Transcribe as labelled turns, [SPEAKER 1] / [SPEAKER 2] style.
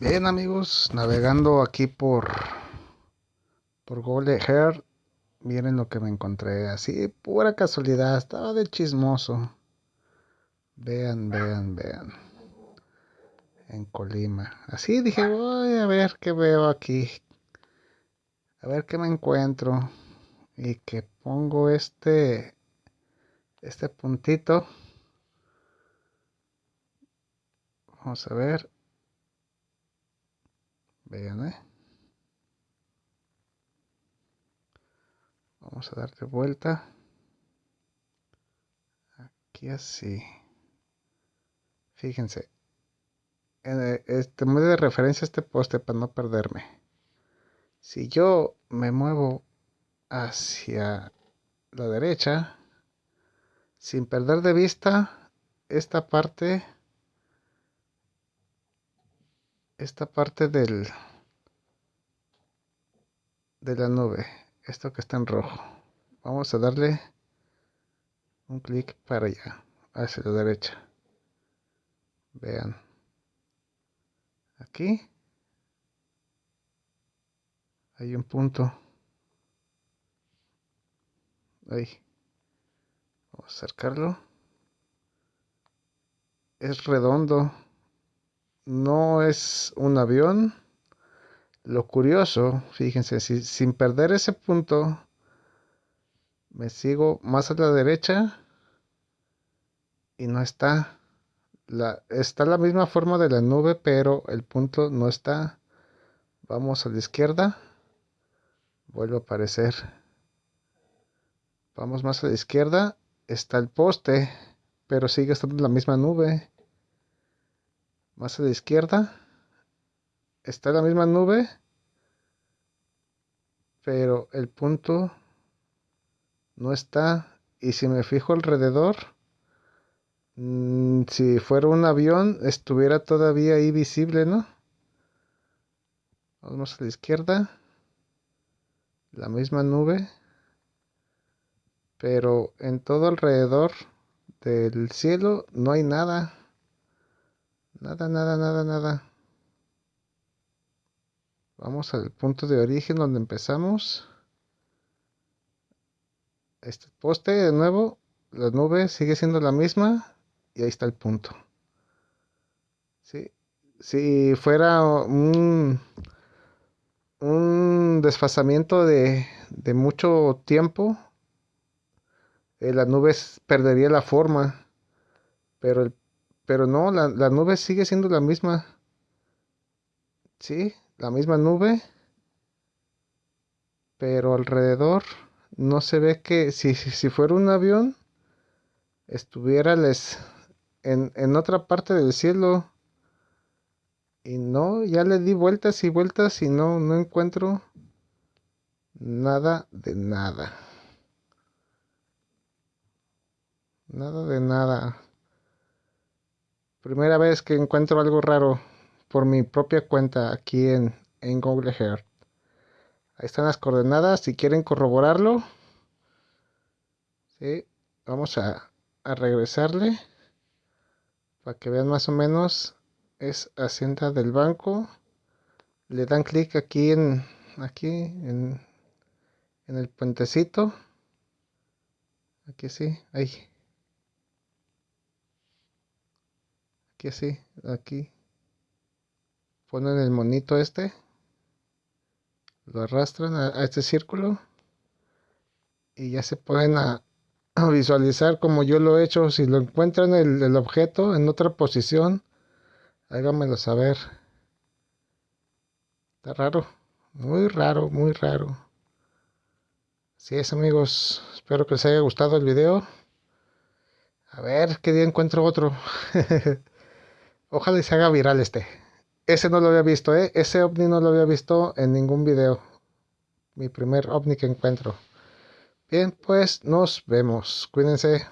[SPEAKER 1] Bien amigos, navegando aquí por por Google Earth, miren lo que me encontré, así pura casualidad, estaba de chismoso. Vean, vean, vean. En Colima. Así dije, voy a ver qué veo aquí. A ver qué me encuentro. Y que pongo este este puntito. Vamos a ver. Vean, ¿eh? Vamos a darle vuelta. Aquí así. Fíjense. Este, me de referencia este poste para no perderme. Si yo me muevo hacia la derecha, sin perder de vista esta parte esta parte del de la nube esto que está en rojo vamos a darle un clic para allá hacia la derecha. Vean. Aquí hay un punto. Ahí. Vamos a acercarlo. Es redondo no es un avión. Lo curioso, fíjense, si, sin perder ese punto, me sigo más a la derecha y no está. Está la misma forma de la nube, pero el punto no está. Vamos a la izquierda. Vuelve a aparecer. Vamos más a la izquierda. Está el poste, pero sigue estando la misma nube más a la izquierda. Está la misma nube pero el punto no está. Y si me fijo alrededor mm, si fuera un avión estuviera todavía ahí visible no vamos a la izquierda. La misma nube pero en todo alrededor del cielo no hay nada Nada, nada, nada, nada. Vamos al punto de origen donde empezamos. Este poste de nuevo. La nube sigue siendo la misma. Y ahí está el punto. Si fuera un, un desfasamiento de, de mucho tiempo, eh, la nube perdería la forma. Pero el pero no, la, nube sigue siendo la misma. Sí, la misma nube. Pero alrededor no se ve que si, si fuera un avión estuviera les en, en otra parte del cielo. Y no, ya le di vueltas y vueltas y no, no encuentro nada de nada. Nada de nada. Primera vez que encuentro algo raro por mi propia cuenta aquí en, en Google Earth. Ahí están las coordenadas. Si quieren corroborarlo, ¿sí? vamos a, a regresarle para que vean más o menos. Es Hacienda del Banco. Le dan clic aquí en aquí en, en el puentecito. Aquí sí, ahí. Aquí así, aquí. Ponen el monito este. Lo arrastran a, este círculo. Y ya se pueden a, visualizar como yo lo he hecho. Si lo encuentran el, el objeto en otra posición háganmelo saber. Está raro. Muy raro muy raro. Así es amigos. Espero que les haya gustado el video. A ver qué día encuentro otro Ojalá se haga viral este. Ese no lo había visto, ¿eh? Ese ovni no lo había visto en ningún video. Mi primer ovni que encuentro. Bien, pues nos vemos. Cuídense.